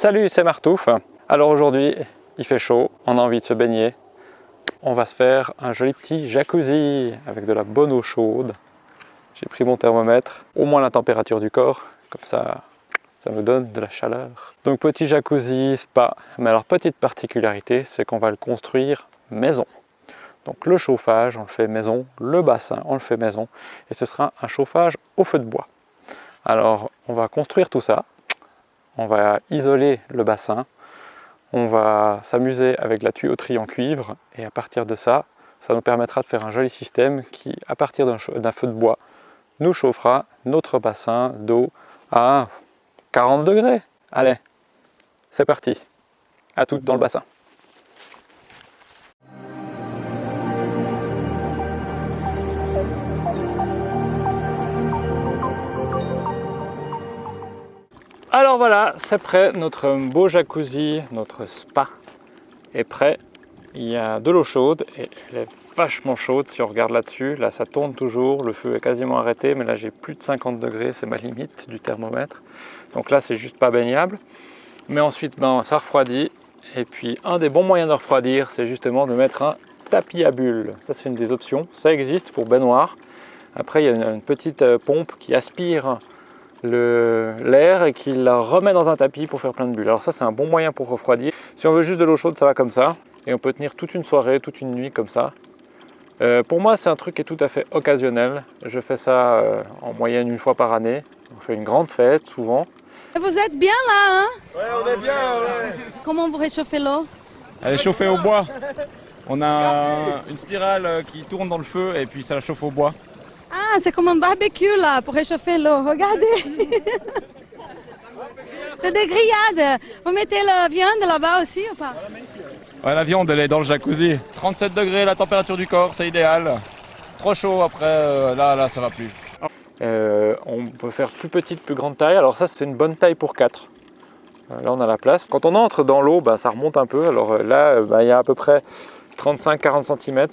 Salut, c'est Martouf. Alors aujourd'hui, il fait chaud, on a envie de se baigner. On va se faire un joli petit jacuzzi avec de la bonne eau chaude. J'ai pris mon thermomètre, au moins la température du corps, comme ça, ça me donne de la chaleur. Donc petit jacuzzi, spa. Mais alors petite particularité, c'est qu'on va le construire maison. Donc le chauffage, on le fait maison, le bassin, on le fait maison, et ce sera un chauffage au feu de bois. Alors on va construire tout ça, on va isoler le bassin, on va s'amuser avec la tuyauterie en cuivre, et à partir de ça, ça nous permettra de faire un joli système qui, à partir d'un feu de bois, nous chauffera notre bassin d'eau à 40 degrés. Allez, c'est parti, à toutes dans le bassin. Voilà, c'est prêt, notre beau jacuzzi, notre spa est prêt. Il y a de l'eau chaude et elle est vachement chaude si on regarde là-dessus. Là, ça tourne toujours, le feu est quasiment arrêté, mais là j'ai plus de 50 degrés, c'est ma limite du thermomètre. Donc là, c'est juste pas baignable. Mais ensuite, ben, ça refroidit. Et puis, un des bons moyens de refroidir, c'est justement de mettre un tapis à bulles. Ça, c'est une des options. Ça existe pour baignoire. Après, il y a une petite euh, pompe qui aspire l'air et qu'il la remet dans un tapis pour faire plein de bulles. Alors ça c'est un bon moyen pour refroidir. Si on veut juste de l'eau chaude ça va comme ça et on peut tenir toute une soirée, toute une nuit comme ça. Euh, pour moi c'est un truc qui est tout à fait occasionnel. Je fais ça euh, en moyenne une fois par année. On fait une grande fête souvent. Vous êtes bien là hein? Ouais on est bien Comment vous réchauffez l'eau? Elle est chauffée au bois. On a une spirale euh, qui tourne dans le feu et puis ça la chauffe au bois. Ah, c'est comme un barbecue là, pour réchauffer l'eau. Regardez C'est des grillades. Vous mettez la viande là-bas aussi ou pas? Ouais, la viande, elle est dans le jacuzzi. 37 degrés, la température du corps, c'est idéal. Trop chaud après, euh, là, là, ça va plus. Euh, on peut faire plus petite, plus grande taille. Alors ça, c'est une bonne taille pour 4. Euh, là, on a la place. Quand on entre dans l'eau, bah, ça remonte un peu. Alors là, bah, il y a à peu près 35-40 cm.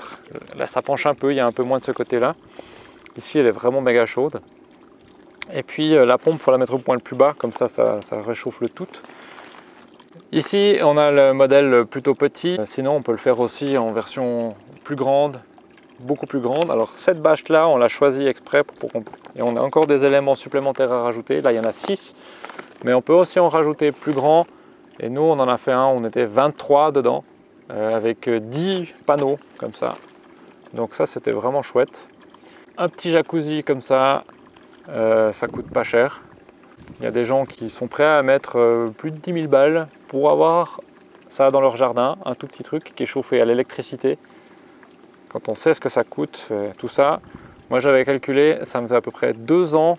Là, ça penche un peu, il y a un peu moins de ce côté-là. Ici, elle est vraiment méga chaude. Et puis euh, la pompe, il faut la mettre au point le plus bas, comme ça, ça, réchauffe le tout. Ici, on a le modèle plutôt petit. Sinon, on peut le faire aussi en version plus grande, beaucoup plus grande. Alors cette bâche-là, on l'a choisie exprès pour, pour Et on a encore des éléments supplémentaires à rajouter. Là, il y en a 6. Mais on peut aussi en rajouter plus grand. Et nous, on en a fait un, on était 23 dedans, euh, avec 10 panneaux comme ça. Donc ça, c'était vraiment chouette. Un petit jacuzzi comme ça, euh, ça coûte pas cher. Il y a des gens qui sont prêts à mettre euh, plus de 10 000 balles pour avoir ça dans leur jardin, un tout petit truc qui est chauffé à l'électricité. Quand on sait ce que ça coûte, euh, tout ça, moi j'avais calculé, ça me fait à peu près deux ans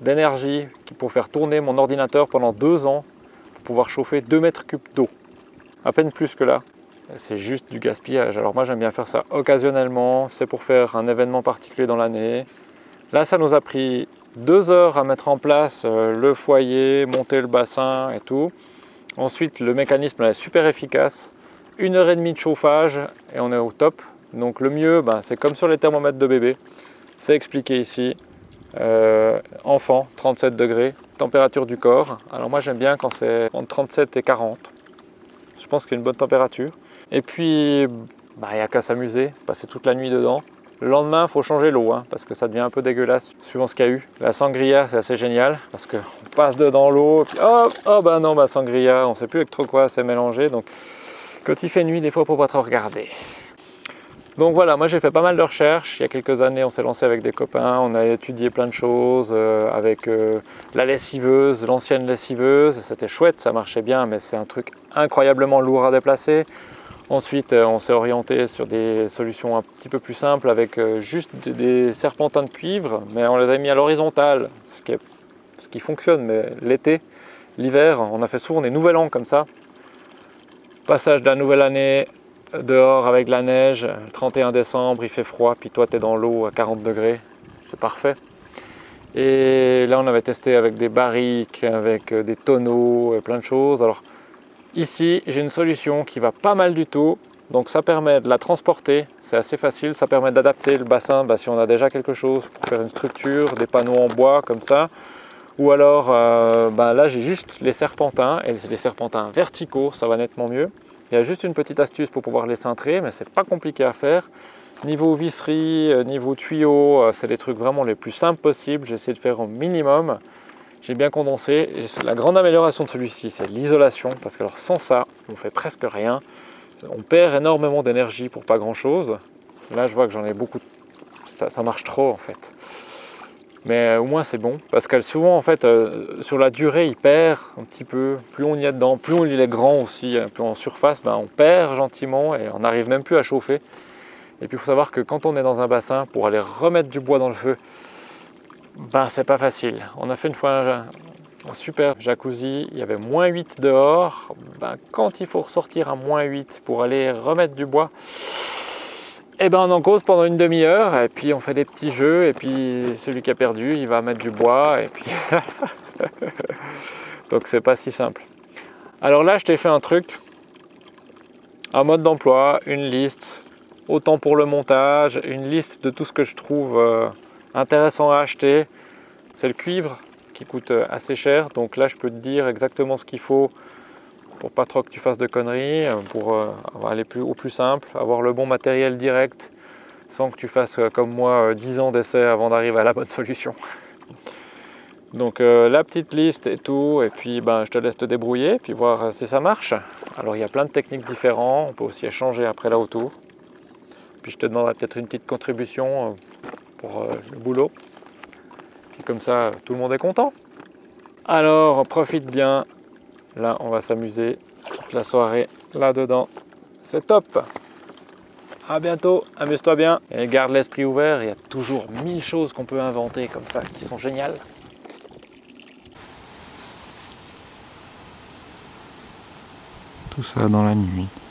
d'énergie pour faire tourner mon ordinateur pendant deux ans pour pouvoir chauffer 2 mètres cubes d'eau. À peine plus que là c'est juste du gaspillage. Alors moi j'aime bien faire ça occasionnellement, c'est pour faire un événement particulier dans l'année. Là ça nous a pris deux heures à mettre en place euh, le foyer, monter le bassin et tout. Ensuite le mécanisme est super efficace, une heure et demie de chauffage et on est au top. Donc le mieux ben, c'est comme sur les thermomètres de bébé, c'est expliqué ici. Euh, enfant, 37 degrés, température du corps. Alors moi j'aime bien quand c'est entre 37 et 40. Je pense qu'il y a une bonne température. Et puis, bah, il n'y a qu'à s'amuser, passer toute la nuit dedans. Le lendemain, il faut changer l'eau, hein, parce que ça devient un peu dégueulasse, suivant ce qu'il y a eu. La sangria, c'est assez génial, parce qu'on passe dedans l'eau, puis oh, oh bah non, bah sangria, on sait plus avec trop quoi c'est mélangé. Donc, quand il fait nuit, des fois, il faut pas trop regarder. Donc voilà, moi j'ai fait pas mal de recherches. Il y a quelques années, on s'est lancé avec des copains, on a étudié plein de choses euh, avec euh, la lessiveuse, l'ancienne lessiveuse. C'était chouette, ça marchait bien, mais c'est un truc incroyablement lourd à déplacer. Ensuite, euh, on s'est orienté sur des solutions un petit peu plus simples avec euh, juste des serpentins de cuivre, mais on les a mis à l'horizontale, ce, qui fonctionne, mais l'été, l'hiver, on a fait souvent des nouvel an comme ça. Passage de la nouvelle année dehors avec la neige, le 31 décembre, il fait froid, puis toi tu es dans l'eau à 40 degrés, c'est parfait. Et là on avait testé avec des barriques, avec euh, des tonneaux, plein de choses. Alors Ici, j'ai une solution qui va pas mal du tout. Donc ça permet de la transporter, c'est assez facile, ça permet d'adapter le bassin bah, si on a déjà quelque chose pour faire une structure, des panneaux en bois comme ça, Ou alors, euh, ben là j'ai juste les serpentins, et des serpentins verticaux, ça va nettement mieux. Il y a juste une petite astuce pour pouvoir les cintrer, mais c'est pas compliqué à faire. Niveau visserie, euh, niveau tuyau, euh, c'est les trucs vraiment les plus simples possibles. J'essaie de faire au minimum. J'ai bien condensé. La grande amélioration de celui-ci, c'est l'isolation. Parce que alors, sans ça, on fait presque rien. On perd énormément d'énergie pour pas grand-chose. Là, je vois que j'en ai beaucoup. Ça, marche trop en fait. Mais euh, au moins, c'est bon. Parce que souvent, en fait, euh, sur la durée, il perd un petit peu. Plus on y est dedans, plus il est grand aussi, plus en surface, ben, on perd gentiment et on n'arrive même plus à chauffer. Et puis il faut savoir que quand on est dans un bassin, pour aller remettre du bois dans le feu, ben c'est pas facile. On a fait une fois un, super jacuzzi, il y avait moins 8 dehors. Ben, quand il faut ressortir à moins 8 pour aller remettre du bois, et eh ben on en cause pendant une demi-heure et puis on fait des petits jeux et puis celui qui a perdu il va mettre du bois et puis donc c'est pas si simple. Alors là je t'ai fait un truc, un mode d'emploi, une liste, autant pour le montage, une liste de tout ce que je trouve euh, intéressant à acheter. C'est le cuivre qui coûte euh, assez cher, donc là je peux te dire exactement ce qu'il faut pour pas trop que tu fasses de conneries, euh, pour aller plus, au plus simple, avoir le bon matériel direct, sans que tu fasses comme moi 10 ans d'essai avant d'arriver à la bonne solution. Donc la petite liste et tout, et puis ben, je te laisse te débrouiller, puis voir si ça marche. Alors il y a plein de techniques différentes, on peut aussi échanger après là autour. Puis je te demanderai peut-être une petite contribution euh, pour euh, le boulot. Puis comme ça, tout le monde est content. Alors, profite bien. Là, on va s'amuser toute la soirée là-dedans. C'est top à bientôt, amuse-toi bien et garde l'esprit ouvert, il y a toujours mille choses qu'on peut inventer comme ça qui sont géniales. Tout ça dans la nuit.